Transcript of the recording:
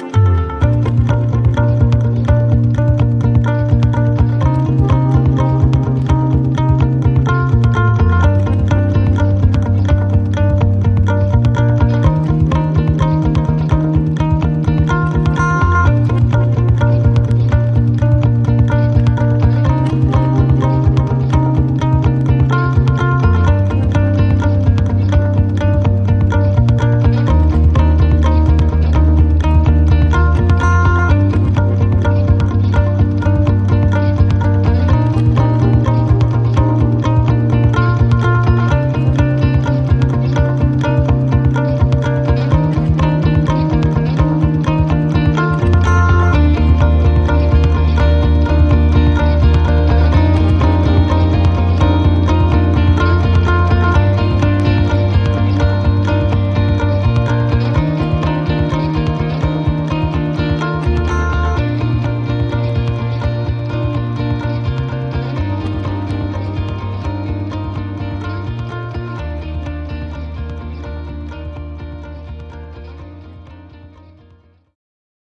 Bye.